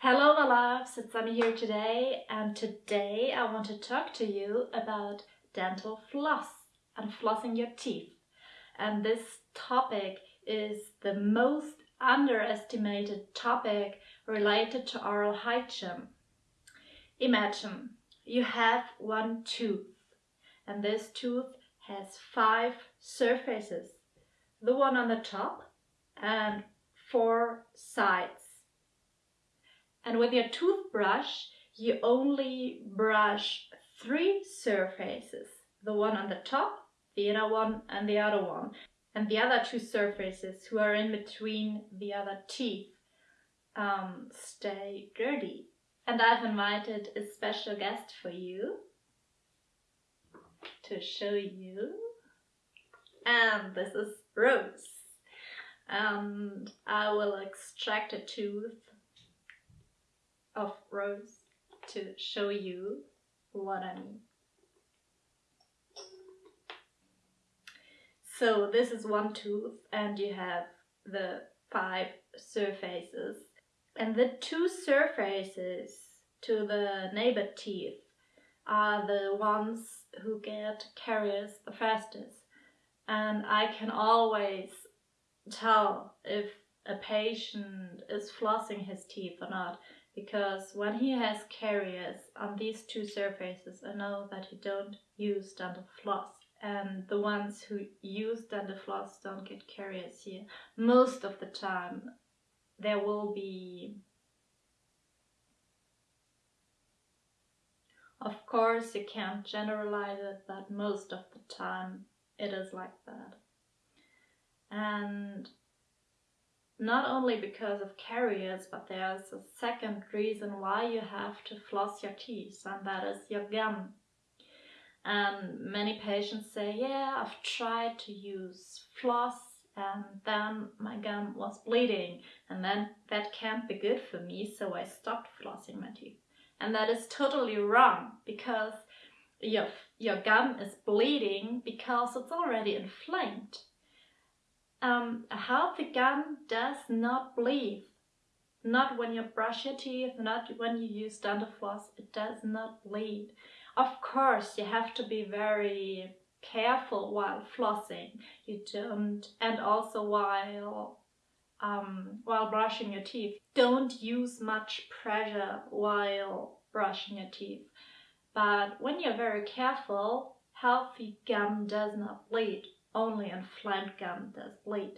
Hello my loves, it's Sammy here today and today I want to talk to you about dental floss and flossing your teeth. And this topic is the most underestimated topic related to oral hygiene. Imagine you have one tooth and this tooth has five surfaces. The one on the top and four sides and with your toothbrush, you only brush three surfaces. The one on the top, the inner one and the other one. And the other two surfaces who are in between the other teeth um, stay dirty. And I've invited a special guest for you to show you. And this is Rose. And I will extract a tooth of Rose to show you what I mean. So this is one tooth and you have the five surfaces. And the two surfaces to the neighbor teeth are the ones who get caries the fastest. And I can always tell if a patient is flossing his teeth or not because when he has caries on these two surfaces, I know that he don't use dental floss. And the ones who use dental floss don't get caries here. Most of the time, there will be Of course, you can't generalize it, but most of the time it is like that. And not only because of caries, but there's a second reason why you have to floss your teeth, and that is your gum. And many patients say, yeah, I've tried to use floss and then my gum was bleeding and then that can't be good for me, so I stopped flossing my teeth. And that is totally wrong because your, your gum is bleeding because it's already inflamed um, a healthy gum does not bleed. Not when you brush your teeth, not when you use dental floss, it does not bleed. Of course, you have to be very careful while flossing. You don't, and also while um, while brushing your teeth. Don't use much pressure while brushing your teeth. But when you're very careful, healthy gum does not bleed only inflamed gum does bleed.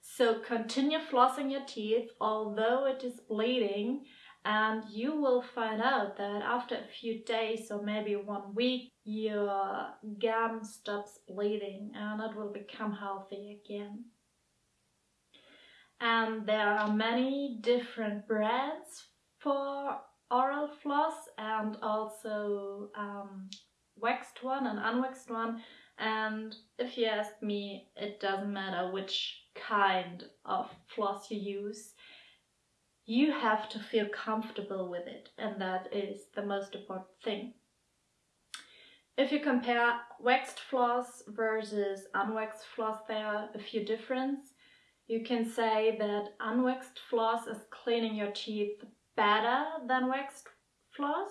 So continue flossing your teeth although it is bleeding and you will find out that after a few days or maybe one week your gum stops bleeding and it will become healthy again. And there are many different brands for oral floss and also um, waxed one and unwaxed one and if you ask me, it doesn't matter which kind of floss you use. You have to feel comfortable with it, and that is the most important thing. If you compare waxed floss versus unwaxed floss, there are a few differences. You can say that unwaxed floss is cleaning your teeth better than waxed floss,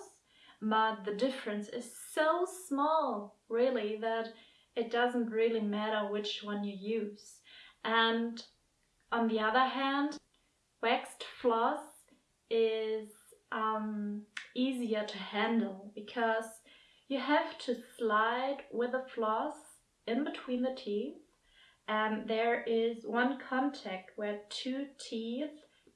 but the difference is so small, really, that it doesn't really matter which one you use. And on the other hand, waxed floss is um, easier to handle because you have to slide with the floss in between the teeth and there is one contact where two teeth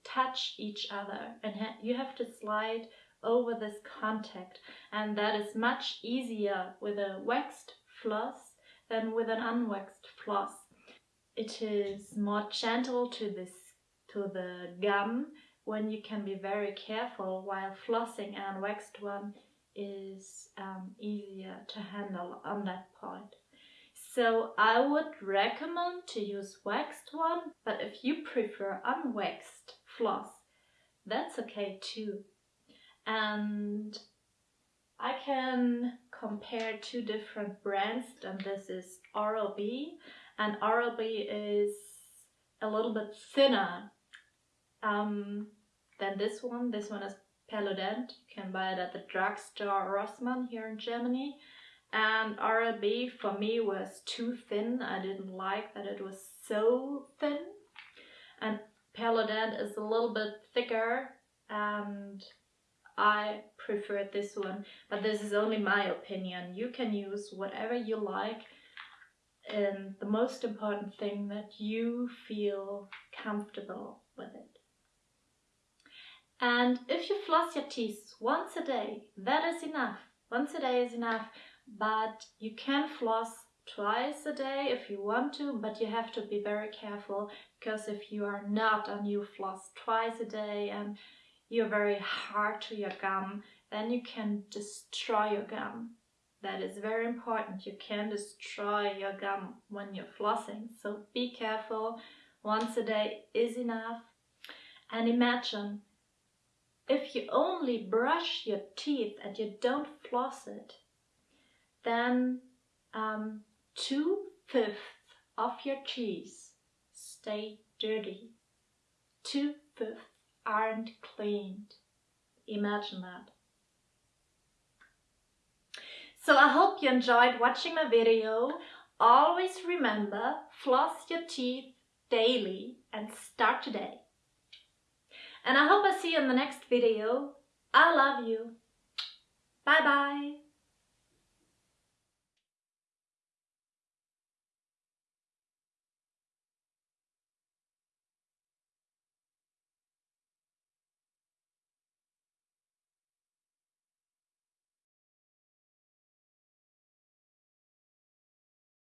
touch each other and ha you have to slide over this contact and that is much easier with a waxed floss than with an unwaxed floss. It is more gentle to this to the gum when you can be very careful while flossing an waxed one is um, easier to handle on that point. So I would recommend to use waxed one, but if you prefer unwaxed floss, that's okay too. And I can compare two different brands and this is Oral-B and Oral-B is a little bit thinner um, than this one. This one is Perlodent. You can buy it at the drugstore Rossmann here in Germany. And Oral-B for me was too thin. I didn't like that it was so thin. And Perlodent is a little bit thicker and I prefer this one. But this is only my opinion. You can use whatever you like. And the most important thing that you feel comfortable with it. And if you floss your teeth once a day, that is enough. Once a day is enough, but you can floss twice a day if you want to, but you have to be very careful because if you are not and you floss twice a day and you're very hard to your gum, then you can destroy your gum. That is very important. You can destroy your gum when you're flossing. So be careful. Once a day is enough. And imagine if you only brush your teeth and you don't floss it, then um, two-fifths of your teeth stay dirty. Two-fifths aren't cleaned. Imagine that. So I hope you enjoyed watching my video. Always remember, floss your teeth daily and start today. And I hope I see you in the next video. I love you. Bye bye.